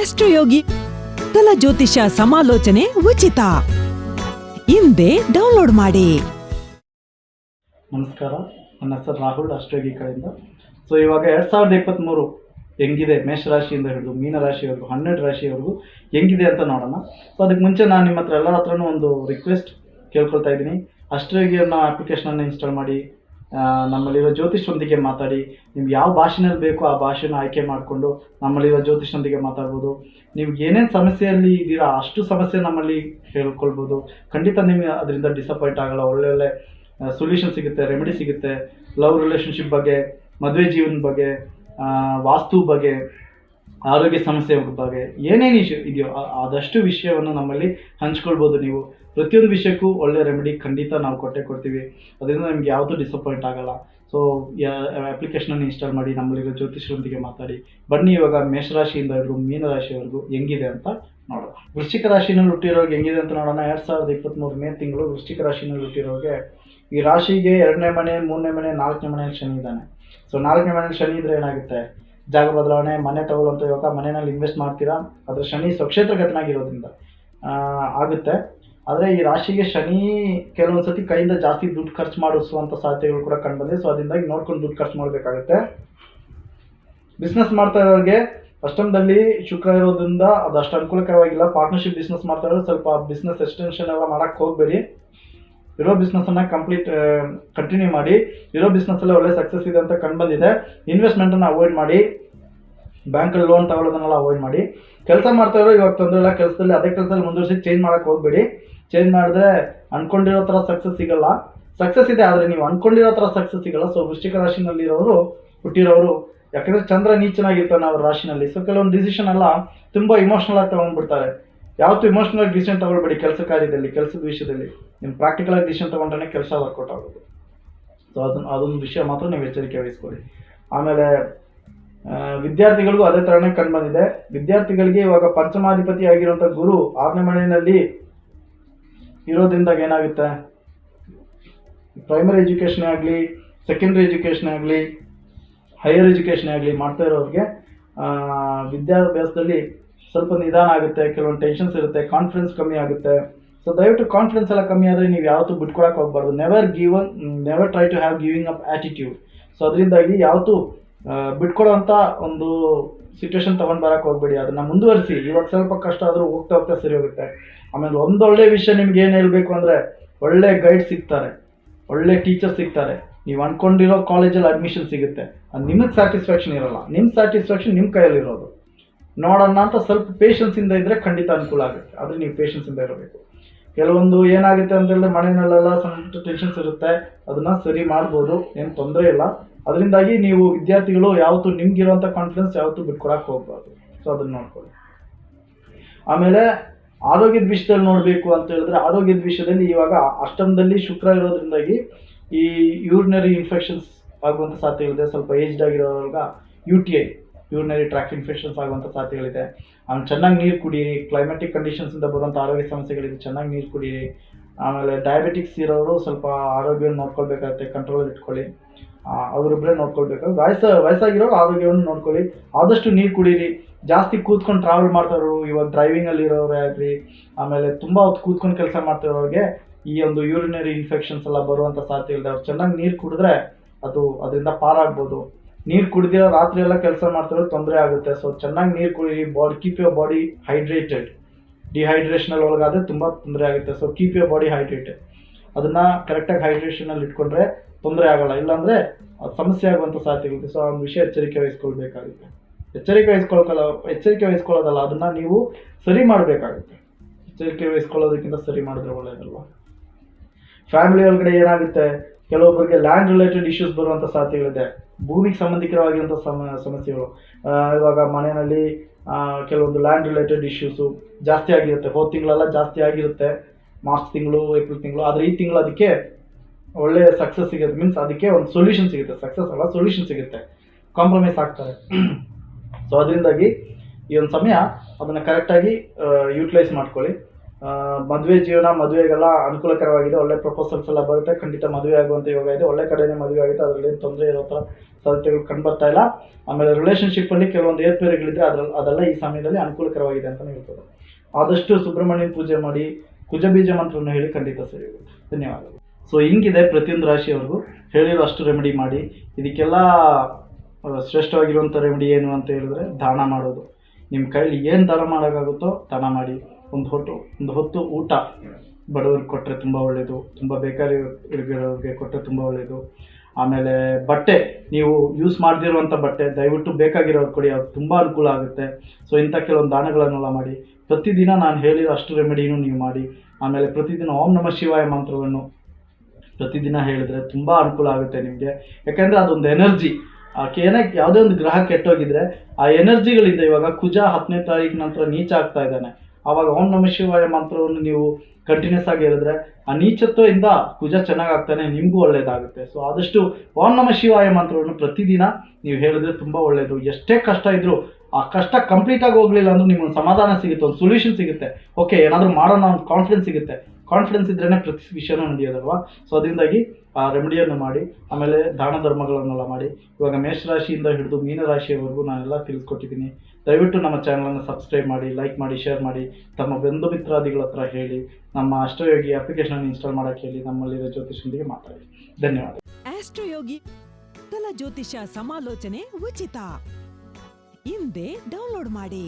ಆಸ್ಟ್ರೋಯೋಗಿ ಕಲ ಜ್ಯೋತಿಷ ಸಮಾಲೋಚನೆ ಉಚಿತ. ಹಿಂದೆ ಡೌನ್ಲೋಡ್ ಮಾಡಿ. ನಮಸ್ಕಾರ, ನನ್ನ ಹೆಸರು ರಾಹುಲ್ ಅಷ್ಟೋಗಿ ಕಡೆಯಿಂದ. ಸೊ ಇವಾಗ ಎರಡು ಸಾವಿರದ ಇಪ್ಪತ್ತ್ಮೂರು ಹೆಂಗಿದೆ ಮೇಷರಾಶಿಯಿಂದ ಹಿಡಿದು ಮೀನರಾಶಿವರೆಗೂ, ಹನ್ನೆರಡು ರಾಶಿವರೆಗೂ ಹೆಂಗಿದೆ ಅಂತ ನೋಡೋಣ. ಸೊ ಅದಕ್ಕೆ ಮುಂಚೆ ನಾನು ನಿಮ್ಮ ಹತ್ರ ಎಲ್ಲರ ಹತ್ರನೂ ಒಂದು ರಿಕ್ವೆಸ್ಟ್ ಕೇಳ್ಕೊಳ್ತಾ ಇದ್ದೀನಿ. ಅಷ್ಟೋಗಿ ಅನ್ನೋ ಅಪ್ಲಿಕೇಶನನ್ನು ಇನ್ಸ್ಟಾಲ್ ಮಾಡಿ ನಮ್ಮಲ್ಲಿರೋ ಜ್ಯೋತಿಷ್ರೊಂದಿಗೆ ಮಾತಾಡಿ, ನಿಮ್ಗೆ ಯಾವ ಭಾಷೆನಲ್ಲಿ ಬೇಕೋ ಆ ಭಾಷೆನ ಆಯ್ಕೆ ಮಾಡಿಕೊಂಡು ನಮ್ಮಲ್ಲಿರೋ ಜ್ಯೋತಿಷ್ರೊಂದಿಗೆ ಮಾತಾಡ್ಬೋದು. ನೀವು ಏನೇನು ಸಮಸ್ಯೆಯಲ್ಲಿ ಇದ್ದೀರಾ ಅಷ್ಟು ಸಮಸ್ಯೆ ನಮ್ಮಲ್ಲಿ ಹೇಳ್ಕೊಳ್ಬೋದು. ಖಂಡಿತ ನಿಮಗೆ ಅದರಿಂದ ಡಿಸಪಾಯಿಂಟ್ ಆಗಲ್ಲ. ಒಳ್ಳೆ ಒಳ್ಳೆ ಸೊಲ್ಯೂಷನ್ ಸಿಗುತ್ತೆ ರೆಮಿಡಿ ಸಿಗುತ್ತೆ. ಲವ್ ರಿಲೇಷನ್ಶಿಪ್ ಬಗ್ಗೆ, ಮದುವೆ ಜೀವನ ಬಗ್ಗೆ ವಾಸ್ತು ಬಗ್ಗೆ ಆರೋಗ್ಯ ಸಮಸ್ಯೆ ಬಗ್ಗೆ ಏನೇನು ಇಶ್ಯೂ ಇದೆಯೋ ಆದಷ್ಟು ವಿಷಯವನ್ನು ನಮ್ಮಲ್ಲಿ ಹಂಚ್ಕೊಳ್ಬೋದು ನೀವು. ಪ್ರತಿಯೊಂದು ವಿಷಯಕ್ಕೂ ಒಳ್ಳೆ ರೆಮಿಡಿ ಖಂಡಿತ ನಾವು ಕೊಟ್ಟೆ ಕೊಡ್ತೀವಿ. ಅದರಿಂದ ನಿಮ್ಗೆ ಯಾವುದು ಡಿಸಪಾಯಿಂಟ್ ಆಗಲ್ಲ. ಸೊ ಅಪ್ಲಿಕೇಶನನ್ನು ಇನ್ಸ್ಟಾಲ್ ಮಾಡಿ ನಮ್ಮಲ್ಲಿರೋ ಜ್ಯೋತಿಷರೊಂದಿಗೆ ಮಾತಾಡಿ. ಬನ್ನಿ ಇವಾಗ ಮೇಷರಾಶಿಯಿಂದ ಮೀನು ರಾಶಿಯವರೆಗೂ ಹೆಂಗಿದೆ ಅಂತ ನೋಡೋಣ. ವೃಶ್ಚಿಕ ರಾಶಿನಲ್ಲಿ ಹುಟ್ಟಿರೋರಿಗೆ ಹೆಂಗಿದೆ ಅಂತ ನೋಡೋಣ. ಎರಡು ಸಾವಿರದ ಇಪ್ಪತ್ತ್ಮೂರು ಮೇ ತಿಂಗಳು ವೃಶ್ಚಿಕ ರಾಶಿನಲ್ಲಿ ಹುಟ್ಟಿರೋರಿಗೆ ಈ ರಾಶಿಗೆ ಎರಡನೇ ಮನೆ, ಮೂರನೇ ಮನೆ, ನಾಲ್ಕನೇ ಮನೆಯಲ್ಲಿ ಶನಿ ಇದ್ದಾನೆ. ಸೊ ನಾಲ್ಕನೇ ಮನೆಯಲ್ಲಿ ಶನಿ ಇದ್ರೆ ಏನಾಗುತ್ತೆ? ಜಾಗ ಬದಲಾವಣೆ, ಮನೆ ತಗೊಳ್ಳುವಂಥ ಇವಾಗ ಮನೆಯಲ್ಲಿ ಇನ್ವೆಸ್ಟ್ ಮಾಡ್ತೀರಾ? ಅದ್ರ ಶನಿ ಸ್ವಕ್ಷೇತ್ರಗತನಾಗಿರೋದ್ರಿಂದ ಆಗುತ್ತೆ. ಆದರೆ ಈ ರಾಶಿಗೆ ಶನಿ ಕೆಲವೊಂದು ಸತಿ ಕೈಯಿಂದ ಜಾಸ್ತಿ ದುಡ್ಡು ಖರ್ಚು ಮಾಡಿಸುವಂಥ ಸಾಧ್ಯತೆಗಳು ಕೂಡ ಕಂಡುಬಂದಿದೆ. ಸೊ ಅದರಿಂದಾಗಿ ನೋಡ್ಕೊಂಡು ದುಡ್ಡು ಖರ್ಚು ಮಾಡಬೇಕಾಗುತ್ತೆ. ಬಿಸ್ನೆಸ್ ಮಾಡ್ತಾ ಇರೋರಿಗೆ ಅಷ್ಟಮದಲ್ಲಿ ಶುಕ್ರ ಇರೋದ್ರಿಂದ ಅದು ಅಷ್ಟು ಅನುಕೂಲಕರವಾಗಿಲ್ಲ. ಪಾರ್ಟ್ನರ್ಶಿಪ್ ಬಿಸ್ನೆಸ್ ಮಾಡ್ತಾ ಇರೋದು ಸ್ವಲ್ಪ ಬಿಸ್ನೆಸ್ ಎಕ್ಸ್ಟೆನ್ಷನ್ ಎಲ್ಲ ಮಾಡಕ್ಕೆ ಹೋಗಬೇಡಿ. ಇರೋ ಬಿಸ್ನೆಸ್ಸನ್ನು ಕಂಪ್ಲೀಟ್ ಕಂಟಿನ್ಯೂ ಮಾಡಿ ಇರೋ ಬಿಸ್ನೆಸ್ಸಲ್ಲೇ ಒಳ್ಳೆ ಸಕ್ಸಸ್ ಇದೆ ಅಂತ ಕಂಡು ಬಂದಿದೆ. ಇನ್ವೆಸ್ಟ್ಮೆಂಟನ್ನು ಅವಾಯ್ಡ್ ಮಾಡಿ ಬ್ಯಾಂಕಲ್ಲಿ ಲೋನ್ ತಗೊಳ್ಳೋದನ್ನೆಲ್ಲ ಅವಾಯ್ಡ್ ಮಾಡಿ. ಕೆಲಸ ಮಾಡ್ತಾ ಇರೋ ಇವಾಗ ತೊಂದರೆ ಇಲ್ಲ, ಕೆಲಸದಲ್ಲಿ ಅದೇ ಕೆಲಸದಲ್ಲಿ ಮುಂದುವರಿಸಿ ಚೇಂಜ್ ಮಾಡಕ್ಕೆ ಹೋಗಬೇಡಿ. ಚೇಂಜ್ ಮಾಡಿದ್ರೆ ಅನ್ಕೊಂಡಿರೋ ಥರ ಸಕ್ಸಸ್ ಸಿಗಲ್ಲ. ಸಕ್ಸಸ್ ಇದೆ ಆದರೆ ನೀವು ಅನ್ಕೊಂಡಿರೋ ಥರ ಸಕ್ಸಸ್ ಸಿಗಲ್ಲ. ಸೊ ವೃಶ್ಚಿಕ ರಾಶಿನಲ್ಲಿರೋರು ಹುಟ್ಟಿರೋರು, ಯಾಕಂದರೆ ಚಂದ್ರ ನೀಚನಾಗಿರ್ತಾನೆ ಅವ್ರ ರಾಶಿನಲ್ಲಿ. ಸೊ ಕೆಲವೊಂದು ಡಿಸಿಷನ್ ಎಲ್ಲ ತುಂಬ ಇಮೋಷ್ನಲ್ ಆಗಿ ತೊಗೊಂಡ್ಬಿಡ್ತಾರೆ. ಯಾವತ್ತೂ ಇಮೋಷನಲ್ ಡಿಸಿಷನ್ ತಗೊಳ್ಬೇಡಿ ಕೆಲಸ ಕಾರ್ಯದಲ್ಲಿ, ಕೆಲಸದ ವಿಷಯದಲ್ಲಿ. ನಿಮ್ಮ ಪ್ರಾಕ್ಟಿಕಲ್ ಆಗಿ ಡಿಸಿಷನ್ ತೊಗೊಂಡ್ರೆ ಕೆಲಸ ವರ್ಕೌಟ್ ಆಗೋದು. ಸೊ ಅದನ್ನ ಅದೊಂದು ವಿಷಯ ಮಾತ್ರ ನೀವು ಎಚ್ಚರಿಕೆ ವಹಿಸ್ಕೊಳ್ಳಿ. ಆಮೇಲೆ ವಿದ್ಯಾರ್ಥಿಗಳಿಗೂ ಅದೇ ಥರನೇ ಕಂಡು ಬಂದಿದೆ. ವಿದ್ಯಾರ್ಥಿಗಳಿಗೆ ಇವಾಗ ಪಂಚಮಾಧಿಪತಿ ಆಗಿರುವಂಥ ಗುರು ಆರನೇ ಮನೆಯಲ್ಲಿ ಇರೋದ್ರಿಂದಾಗ ಏನಾಗುತ್ತೆ? ಪ್ರೈಮರಿ ಎಜುಕೇಷನ್ ಆಗಲಿ ಸೆಕೆಂಡ್ರಿ ಎಜುಕೇಷನ್ ಆಗಲಿ ಹೈಯರ್ ಎಜುಕೇಷನ್ ಆಗಲಿ ಮಾಡ್ತಾ ಇರೋರಿಗೆ ವಿದ್ಯಾಭ್ಯಾಸದಲ್ಲಿ ಸ್ವಲ್ಪ ನಿಧಾನ ಆಗುತ್ತೆ, ಕೆಲವೊಂದು ಟೆನ್ಷನ್ಸ್ ಇರುತ್ತೆ ಕಾನ್ಫಿಡೆನ್ಸ್ ಕಮ್ಮಿ ಆಗುತ್ತೆ. ಸೊ ದಯವಿಟ್ಟು ಕಾನ್ಫಿಡೆನ್ಸ್ ಎಲ್ಲ ಕಮ್ಮಿ ಆದರೆ ನೀವು ಯಾವತ್ತೂ ಬಿಟ್ಕೊಡಕ್ಕೆ ಹೋಗ್ಬಾರ್ದು. Never given never try to have giving up attitude so ಅದರಿಂದಾಗಿ ಯಾವತ್ತೂ ಬಿಟ್ಕೊಡೋವಂಥ ಒಂದು ಸಿಚುವೇಶನ್ ತೊಗೊಂಡು ಬರೋಕ್ಕೆ ಹೋಗ್ಬೇಡಿ. ಅದನ್ನು ಮುಂದುವರಿಸಿ. ಇವಾಗ ಸ್ವಲ್ಪ ಕಷ್ಟ ಆದರೂ ಹೋಗ್ತಾ ಹೋಗ್ತಾ ಸರಿ ಹೋಗುತ್ತೆ. ಆಮೇಲೆ ಒಂದೊಳ್ಳೆ ವಿಷಯ ನಿಮ್ಗೆ ಏನು ಹೇಳಬೇಕು ಅಂದರೆ, ಒಳ್ಳೆ ಗೈಡ್ ಸಿಗ್ತಾರೆ. ಒಳ್ಳೆ ಟೀಚರ್ ಸಿಗ್ತಾರೆ. ನೀವು ಅಂದ್ಕೊಂಡಿರೋ ಕಾಲೇಜಲ್ಲಿ ಅಡ್ಮಿಷನ್ ಸಿಗುತ್ತೆ. ಅದು ನಿಮಗೆ ಸ್ಯಾಟಿಸ್ಫ್ಯಾಕ್ಷನ್ ಇರಲ್ಲ. ನಿಮ್ಮ ಸ್ಯಾಟಿಸ್ಫ್ಯಾಕ್ಷನ್ ನಿಮ್ಮ ಕೈಯಲ್ಲಿರೋದು. ನೋಡೋಣ ಅಂತ ಸ್ವಲ್ಪ ಪೇಷನ್ಸಿಂದ ಇದ್ದರೆ ಖಂಡಿತ ಅನುಕೂಲ ಆಗುತ್ತೆ. ಆದರೆ ನೀವು ಪೇಷನ್ಸಿಂದ ಇರಬೇಕು. ಕೆಲವೊಂದು ಏನಾಗುತ್ತೆ ಅಂತ ಹೇಳಿದ್ರೆ ಮನೆಯಲ್ಲೆಲ್ಲ ಸಣ್ಣ ಟೆನ್ಷನ್ಸ್ ಇರುತ್ತೆ. ಅದನ್ನ ಸರಿ ಮಾಡ್ಬೋದು. ಏನು ತೊಂದರೆ ಇಲ್ಲ. ಅದರಿಂದಾಗಿ ನೀವು ವಿದ್ಯಾರ್ಥಿಗಳು ಯಾವತ್ತೂ ನಿಮ್ಗಿರುವಂಥ ಕಾನ್ಫಿಡೆನ್ಸ್ ಯಾವತ್ತೂ ಬಿಟ್ಕೊಡಕ್ಕೆ ಹೋಗ್ಬಾರ್ದು. ಸೊ ಅದನ್ನ ನೋಡ್ಕೊಳ್ಳಿ. ಆಮೇಲೆ ಆರೋಗ್ಯದ ವಿಷಯದಲ್ಲಿ ನೋಡಬೇಕು ಅಂತ ಹೇಳಿದ್ರೆ ಆರೋಗ್ಯದ ವಿಷಯದಲ್ಲಿ ಇವಾಗ ಅಷ್ಟಮದಲ್ಲಿ ಶುಕ್ರ ಇರೋದ್ರಿಂದಾಗಿ ಈ ಯೂರಿನರಿ ಇನ್ಫೆಕ್ಷನ್ಸ್ ಆಗುವಂಥ ಇದೆ. ಸ್ವಲ್ಪ aged ಆಗಿರೋವಾಗ U T I urinary tract infections ಆಗುವಂಥ ಸಾಧ್ಯತೆಗಳಿದೆ. ಆಮೇಲೆ ಚೆನ್ನಾಗಿ ನೀರು ಕುಡೀರಿ ಕ್ಲೈಮೆಟಿಕ್ ಕಂಡೀಷನ್ಸಿಂದ ಬರುವಂಥ ಆರೋಗ್ಯ ಸಮಸ್ಯೆಗಳಿದೆ, ಚೆನ್ನಾಗಿ ನೀರು ಕುಡೀರಿ. ಆಮೇಲೆ ಡಯಾಬಿಟಿಕ್ಸ್ ಇರೋರು ಸ್ವಲ್ಪ ಆರೋಗ್ಯವನ್ನು ನೋಡ್ಕೊಳ್ಬೇಕಾಗುತ್ತೆ ಕಂಟ್ರೋಲ್ ಇಟ್ಕೊಳ್ಳಿ. ಅವರೊಬ್ಬರೇ ನೋಡ್ಕೊಳ್ಬೇಕು ವಯಸ್ಸ, ವಯಸ್ಸಾಗಿರೋರು ಆರೋಗ್ಯವನ್ನು ನೋಡ್ಕೊಳ್ಳಿ. ಆದಷ್ಟು ನೀರು ಕುಡೀರಿ. ಜಾಸ್ತಿ ಕೂತ್ಕೊಂಡು ಟ್ರಾವೆಲ್ ಮಾಡ್ತಾರೋ ಇವಾಗ ಡ್ರೈವಿಂಗಲ್ಲಿ ಇರೋರೇ ಆಗಲಿ, ಆಮೇಲೆ ತುಂಬ ಹೊತ್ತು ಕೂತ್ಕೊಂಡು ಕೆಲಸ ಮಾಡ್ತಿರೋರಿಗೆ ಈ ಒಂದು ಯೂರಿನರಿ ಇನ್ಫೆಕ್ಷನ್ಸ್ ಎಲ್ಲ ಬರುವಂಥ ಸಾಧ್ಯತೆ ಇಲ್ಲದೆ ಅವ್ರು ಚೆನ್ನಾಗಿ ನೀರು ಕುಡಿದ್ರೆ ಅದು ಅದರಿಂದ ಪಾರಾಗ್ಬೋದು. ನೀರು ಕುಡಿದಿರೋ ರಾತ್ರಿ ಎಲ್ಲ ಕೆಲಸ ಮಾಡ್ತಿರೋ ತೊಂದರೆ ಆಗುತ್ತೆ. ಸೊ ಚೆನ್ನಾಗಿ ನೀರು ಕುಡೀರಿ. Body keep your body hydrated ಡಿಹೈಡ್ರೇಷನಲ್ಲಿ ಒಳಗಾದರೆ ತುಂಬ ತೊಂದರೆ ಆಗುತ್ತೆ. So keep your body hydrated ಅದನ್ನು ಕರೆಕ್ಟಾಗಿ ಹೈಡ್ರೇಷನಲ್ಲಿ ಇಟ್ಕೊಂಡ್ರೆ ತೊಂದರೆ ಆಗಲ್ಲ. ಇಲ್ಲಾಂದರೆ ಸಮಸ್ಯೆ ಆಗುವಂಥ ಇರುತ್ತೆ ಸೊ ಆ ವಿಷಯ ಎಚ್ಚರಿಕೆ ವಹಿಸ್ಕೊಳ್ಬೇಕಾಗುತ್ತೆ. ಎಚ್ಚರಿಕೆ ವಹಿಸ್ಕೊಳ್ಕಲ್ಲ, ಎಚ್ಚರಿಕೆ ವಹಿಸ್ಕೊಳ್ಳೋದಲ್ಲ, ಅದನ್ನು ನೀವು ಸರಿ ಮಾಡಬೇಕಾಗುತ್ತೆ. ಎಚ್ಚರಿಕೆ ವಹಿಸ್ಕೊಳ್ಳೋದಕ್ಕಿಂತ ಸರಿ ಮಾಡಿದ್ರೆ ಒಳ್ಳೆಯದಲ್ವ ಫ್ಯಾಮಿಲಿ ಒಳಗಡೆ ಏನಾಗುತ್ತೆ? ಕೆಲವೊಬ್ಬರಿಗೆ ಲ್ಯಾಂಡ್ ರಿಲೇಟೆಡ್ ಇಶ್ಯೂಸ್ ಬರುವಂಥ ಸಾಧ್ಯತೆಗಳಿದೆ ಭೂಮಿಗೆ ಸಂಬಂಧಿಕರವಾಗಿರುವಂಥ ಸಮ, ಸಮಸ್ಯೆಗಳು. ಇವಾಗ ಮನೆಯಲ್ಲಿ ಕೆಲವೊಂದು ಲ್ಯಾಂಡ್ ರಿಲೇಟೆಡ್ ಇಶ್ಯೂಸು ಜಾಸ್ತಿ ಆಗಿರುತ್ತೆ. ಹೋದ ತಿಂಗಳೆಲ್ಲ ಜಾಸ್ತಿ ಆಗಿರುತ್ತೆ. ಮಾರ್ಚ್ ತಿಂಗಳು, ಏಪ್ರಿಲ್ ತಿಂಗಳು. ಆದರೆ ಈ ತಿಂಗಳು ಅದಕ್ಕೆ ಒಳ್ಳೆ ಸಕ್ಸಸ್ ಸಿಗುತ್ತೆ. ಮೀನ್ಸ್ ಅದಕ್ಕೆ ಒಂದು ಸೊಲ್ಯೂಷನ್ ಸಿಗುತ್ತೆ. ಸಕ್ಸಸ್ ಅಲ್ಲ ಸೊಲ್ಯೂಷನ್ ಸಿಗುತ್ತೆ. ಕಾಂಪ್ರಮೈಸ್ ಆಗ್ತಾರೆ. ಸೊ ಅದರಿಂದಾಗಿ ಈ ಒಂದು ಸಮಯ ಅದನ್ನು ಕರೆಕ್ಟಾಗಿ ಯೂಟಿಲೈಸ್ ಮಾಡ್ಕೊಳ್ಳಿ. ಮದುವೆ ಜೀವನ, ಮದುವೆಗೆಲ್ಲ ಅನುಕೂಲಕರವಾಗಿದೆ, ಒಳ್ಳೆ ಪ್ರಪೋಸಲ್ಸ್ ಎಲ್ಲ ಬರುತ್ತೆ. ಖಂಡಿತ ಮದುವೆ ಆಗುವಂಥ ಯೋಗ ಇದೆ. ಒಳ್ಳೆ ಕಡೆನೇ ಮದುವೆ ಆಗುತ್ತೆ. ಅದರಲ್ಲಿ ಏನು ತೊಂದರೆ ಇರೋ ಥರ ಸಾಧ್ಯತೆಗಳು ಕಂಡು ಬರ್ತಾ ಇಲ್ಲ. ಆಮೇಲೆ ರಿಲೇಷನ್ಶಿಪ್ಪಲ್ಲಿ ಕೆಲವೊಂದು ಏರ್ಪೇರುಗಳಿದ್ರೆ ಅದರಲ್ಲಿ ಅದೆಲ್ಲ ಈ ಸಮಯದಲ್ಲಿ ಅನುಕೂಲಕರವಾಗಿದೆ ಅಂತಲೇ ಹೇಳ್ಬೋದು ಆದಷ್ಟು ಸುಬ್ರಹ್ಮಣ್ಯ ಪೂಜೆ ಮಾಡಿ, ಕುಜ ಬೀಜ ಮಂತ್ರವನ್ನು ಹೇಳಿ ಖಂಡಿತ ಸರಿ ಧನ್ಯವಾದಗಳು. ಸೊ ಹಿಂಗಿದೆ ಪ್ರತಿಯೊಂದು ರಾಶಿಯವರೆಗೂ ಹೇಳಿರೋ ಅಷ್ಟು ರೆಮಿಡಿ ಮಾಡಿ. ಇದಕ್ಕೆಲ್ಲ ಶ್ರೇಷ್ಠವಾಗಿರುವಂಥ ರೆಮಿಡಿ ಏನು ಅಂತ ಹೇಳಿದ್ರೆ ದಾನ ಮಾಡೋದು. ನಿಮ್ಮ ಕೈಲಿ ಏನು ದಾನ ಮಾಡೋಕ್ಕಾಗುತ್ತೋ ದಾನ ಮಾಡಿ. ಒಂದು ಹೊತ್ತು ಒಂದು ಹೊತ್ತು ಊಟ ಬಡವರಿಗೆ ಕೊಟ್ಟರೆ ತುಂಬ ಒಳ್ಳೆಯದು ತುಂಬ ಬೇಕಾರಿ ಇರೋರಿಗೆ ಕೊಟ್ಟರೆ ತುಂಬ ಒಳ್ಳೆಯದು ಆಮೇಲೆ ಬಟ್ಟೆ, ನೀವು ಯೂಸ್ ಮಾಡದಿರುವಂಥ ಬಟ್ಟೆ, ದಯವಿಟ್ಟು ಬೇಕಾಗಿರೋರು ಕೊಡಿ, ಅದು ತುಂಬ ಅನುಕೂಲ ಆಗುತ್ತೆ. ಸೊ ಇಂಥ ಕೆಲವೊಂದು ದಾನಗಳನ್ನೆಲ್ಲ ಮಾಡಿ. ಪ್ರತಿದಿನ ನಾನು ಹೇಳಿರೋ ಅಷ್ಟು ರೆಮಿಡಿನೂ ನೀವು ಮಾಡಿ. ಆಮೇಲೆ ಪ್ರತಿದಿನ ಓಂ ನಮ ಶಿವಾಯ ಮಂತ್ರವನ್ನು ಪ್ರತಿದಿನ ಹೇಳಿದ್ರೆ ತುಂಬ ಅನುಕೂಲ ಆಗುತ್ತೆ ನಿಮಗೆ. ಯಾಕಂದರೆ ಅದೊಂದು ಎನರ್ಜಿ. ಏನೇ ಯಾವುದೇ ಒಂದು ಗ್ರಹ ಕೆಟ್ಟೋಗಿದ್ರೆ, ಆ ಎನರ್ಜಿಗಳಿಂದ ಇವಾಗ ಕುಜ ಹತ್ತನೇ ತಾರೀಕು ನಂತರ ನೀಚ ಆಗ್ತಾ ಇದ್ದಾನೆ. ಆವಾಗ ಓಂ ನಮ ಶಿವಾಯ ಮಂತ್ರವನ್ನು ನೀವು ಕಂಟಿನ್ಯೂಸ್ ಆಗಿ ಹೇಳಿದ್ರೆ ಆ ನೀಚತ್ವದಿಂದ ಕುಜ ಚೆನ್ನಾಗಾಗ್ತಾನೆ, ನಿಮಗೂ ಒಳ್ಳೆಯದಾಗುತ್ತೆ ಸೊ ಆದಷ್ಟು ಓಂ ನಮ ಶಿವಾಯ ಮಂತ್ರವನ್ನು ಪ್ರತಿದಿನ ನೀವು ಹೇಳಿದ್ರೆ ತುಂಬ ಒಳ್ಳೆಯದು ಎಷ್ಟೇ ಕಷ್ಟ ಇದ್ದರೂ ಆ ಕಷ್ಟ ಕಂಪ್ಲೀಟ್ ಆಗಿ ಹೋಗ್ಲಿಲ್ಲ ಅಂದ್ರೂ ನಿಮ್ಗೆ ಸಮಾಧಾನ ಸಿಗುತ್ತೆ, ಒಂದು ಸೊಲ್ಯೂಷನ್ ಸಿಗುತ್ತೆ. ಓಕೆ ಏನಾದರೂ ಮಾಡೋಣ, ಒಂದು ಕಾನ್ಫಿಡೆನ್ಸ್ ಸಿಗುತ್ತೆ. ಕಾನ್ಫಿಡೆನ್ಸ್ ಇದ್ರೇ ಪ್ರತಿ ವಿಷಯನೂ ನಡೆಯೋದಲ್ವಾ? ಸೊ ಅದರಿಂದಾಗಿ ಆ ರೆಮಿಡಿಯನ್ನು ಮಾಡಿ, ಆಮೇಲೆ ದಾನ ಧರ್ಮಗಳನ್ನೆಲ್ಲ ಮಾಡಿ, ಇವಾಗ ಮೇಷರಾಶಿಯಿಂದ ಹಿಡಿದು ಮೀನರಾಶಿಯವರೆಗೂ ನಾನೆಲ್ಲ ತಿಳಿಸ್ಕೊಟ್ಟಿದ್ದೀನಿ. ದಯವಿಟ್ಟು ನಮ್ಮ ಚಾನಲನ್ನು ಸಬ್ಸ್ಕ್ರೈಬ್ ಮಾಡಿ ಲೈಕ್ ಮಾಡಿ ಶೇರ್ ಮಾಡಿ, ತಮ್ಮ ಬಂಧು ಮಿತ್ರಾದಿಗಳ ಹತ್ರ ಹೇಳಿ, ನಮ್ಮ ಅಷ್ಟಯೋಗಿ ಅಪ್ಲಿಕೇಶನ್ ಇನ್ಸ್ಟಾಲ್ ಮಾಡೋಕ್ಕೆ ಹೇಳಿ, ನಮ್ಮಲ್ಲಿರೋ ಜ್ಯೋತಿಷಿಯೊಂದಿಗೆ ಮಾತಾಡಿ. ಧನ್ಯವಾದ. ಆಸ್ಟ್ರೋಯೋಗಿ ಜ್ಯೋತಿಷ ಸಮಾಲೋಚನೆ ಉಚಿತ. ಹಿಂದೆ ಡೌನ್ಲೋಡ್ ಮಾಡಿ.